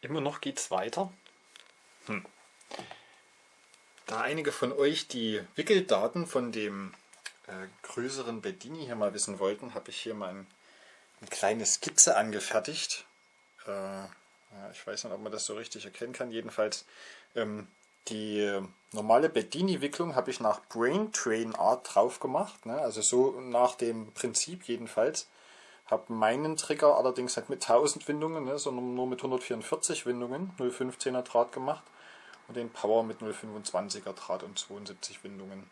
immer noch geht es weiter. Hm. Da einige von euch die Wickeldaten von dem äh, größeren Bedini hier mal wissen wollten, habe ich hier mal ein, eine kleine Skizze angefertigt. Äh, ja, ich weiß nicht, ob man das so richtig erkennen kann. Jedenfalls ähm, die normale Bedini-Wicklung habe ich nach Brain Train Art drauf gemacht. Ne? Also so nach dem Prinzip jedenfalls. Habe meinen Trigger allerdings nicht mit 1000 Windungen, ne, sondern nur mit 144 Windungen, 0,15er Draht gemacht. Und den Power mit 0,25er Draht und 72 Windungen.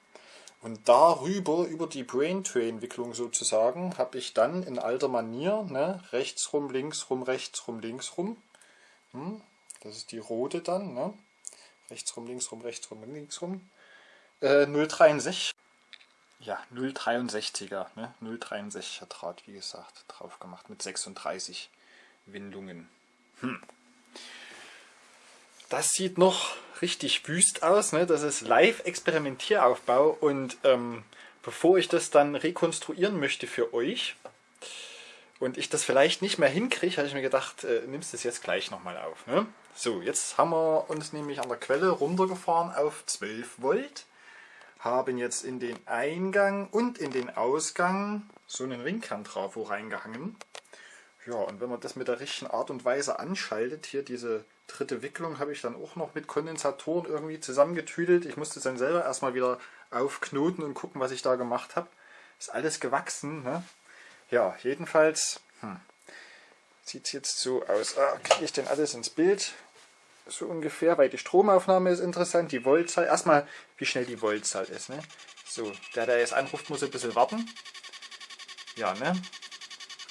Und darüber, über die Brain Train Wicklung sozusagen, habe ich dann in alter Manier, ne, rechts rum, links rum, rechts rum, links rum. Hm, das ist die rote dann, ne? rechts rum, links rum, rechts rum, links rum. Äh, 063. Ja, 063er, ne? 063er Draht, wie gesagt, drauf gemacht mit 36 Windungen. Hm. Das sieht noch richtig wüst aus, ne? Das ist Live-Experimentieraufbau und ähm, bevor ich das dann rekonstruieren möchte für euch und ich das vielleicht nicht mehr hinkriege, habe ich mir gedacht, äh, nimmst es jetzt gleich nochmal auf. Ne? So, jetzt haben wir uns nämlich an der Quelle runtergefahren auf 12 Volt. Haben jetzt in den Eingang und in den Ausgang so einen Ringkerntrafo reingehangen. Ja, und wenn man das mit der richtigen Art und Weise anschaltet, hier diese dritte Wicklung habe ich dann auch noch mit Kondensatoren irgendwie zusammengetüdelt. Ich musste es dann selber erstmal wieder aufknoten und gucken, was ich da gemacht habe. Ist alles gewachsen. Ne? Ja, jedenfalls hm, sieht es jetzt so aus. Ah, kriege ich denn alles ins Bild? So ungefähr, weil die Stromaufnahme ist interessant, die Voltzahl, erstmal wie schnell die Voltzahl ist. Ne? So, der, der jetzt anruft, muss ein bisschen warten. Ja, ne?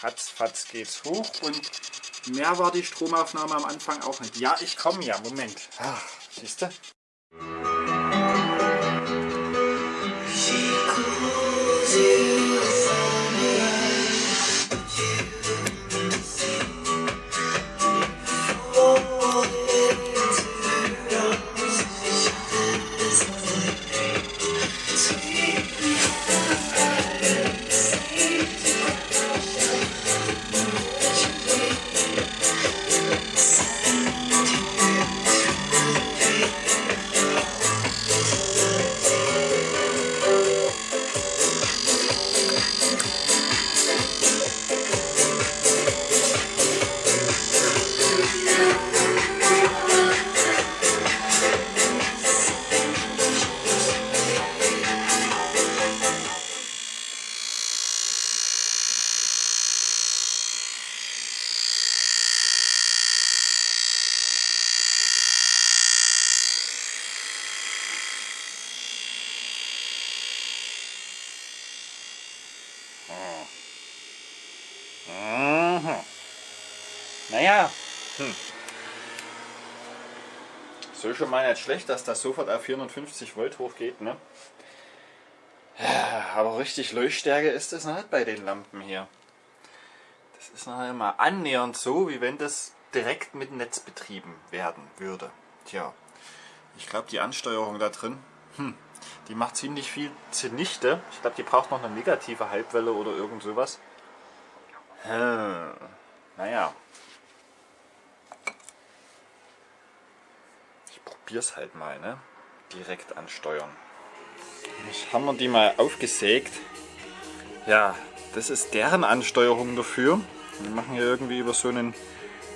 Ratzfatz geht's hoch und mehr war die Stromaufnahme am Anfang auch nicht. Ja, ich komme ja, Moment. Ach, siehst du? Naja, hm. So schon mal nicht schlecht, dass das sofort auf 450 Volt hochgeht, ne? Aber richtig Leuchtstärke ist es nicht bei den Lampen hier. Das ist noch immer annähernd so, wie wenn das direkt mit Netz betrieben werden würde. Tja, ich glaube die Ansteuerung da drin, hm, die macht ziemlich viel zunichte. Ich glaube, die braucht noch eine negative Halbwelle oder irgend sowas. Hm, naja. Probier's halt mal, ne? Direkt ansteuern. Jetzt haben wir die mal aufgesägt. Ja, das ist deren Ansteuerung dafür. Wir machen hier irgendwie über so einen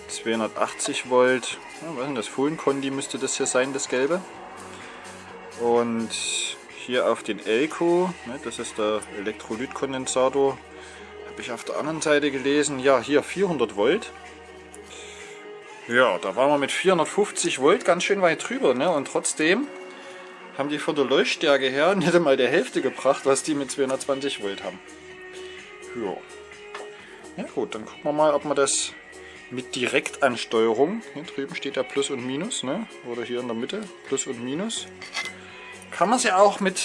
280 Volt, ja, was ist das? Fohlenkondi müsste das hier sein, das gelbe. Und hier auf den Elko, ne, das ist der Elektrolytkondensator, habe ich auf der anderen Seite gelesen, ja hier 400 Volt. Ja, da waren wir mit 450 Volt ganz schön weit drüber. Ne? Und trotzdem haben die von der Leuchtstärke her nicht einmal der Hälfte gebracht, was die mit 220 Volt haben. Ja. Ja gut, dann gucken wir mal, ob man das mit Direktansteuerung, hier drüben steht ja Plus und Minus, ne? oder hier in der Mitte, Plus und Minus, kann man sie auch mit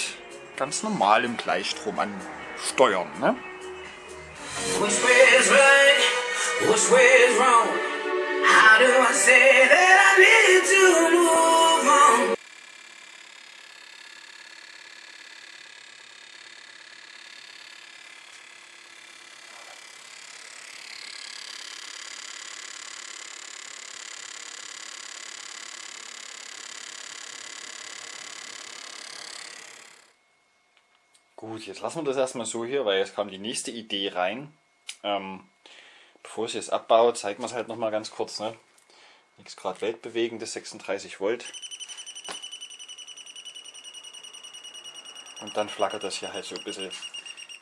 ganz normalem Gleichstrom ansteuern. Ne? Which way is right? Which way is wrong? Do I say that I need to move on? Gut, jetzt lassen wir das erstmal so hier, weil jetzt kam die nächste Idee rein. Ähm bevor ich es abbaue, zeigen wir es halt nochmal ganz kurz. Ne? Nichts gerade weltbewegendes, 36 Volt. Und dann flackert das hier halt so ein bisschen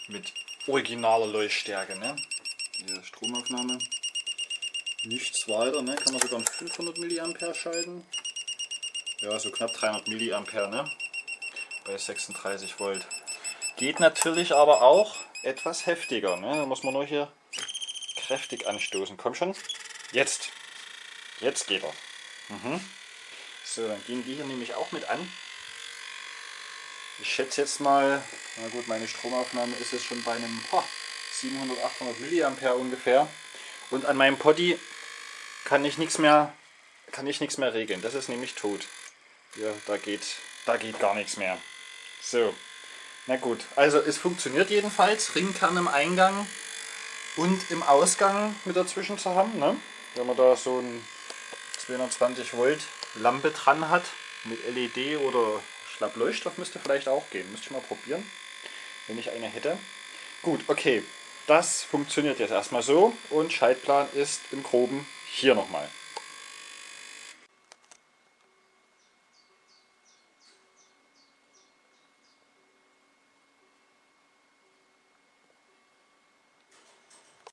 mit originaler Leuchtstärke. Ne? Diese Stromaufnahme. Nichts weiter, ne? kann man sogar 500 mA schalten. Ja, so knapp 300 mA ne? bei 36 Volt. Geht natürlich aber auch etwas heftiger. Ne? Da muss man nur hier kräftig anstoßen. Komm schon. Jetzt. Jetzt geht er. Mhm. So, dann gehen die hier nämlich auch mit an. Ich schätze jetzt mal, na gut, meine Stromaufnahme ist jetzt schon bei einem oh, 700, 800 mA ungefähr. Und an meinem Poddy kann ich nichts mehr, kann ich nichts mehr regeln. Das ist nämlich tot. Hier, da geht, da geht gar nichts mehr. So, na gut. Also es funktioniert jedenfalls. Ringkern im Eingang und im Ausgang mit dazwischen zu haben. Ne? Wenn man da so ein 220 Volt Lampe dran hat mit LED oder Schlappleuchtstoff müsste vielleicht auch gehen. Müsste ich mal probieren, wenn ich eine hätte. Gut, okay. Das funktioniert jetzt erstmal so und Schaltplan ist im Groben hier nochmal.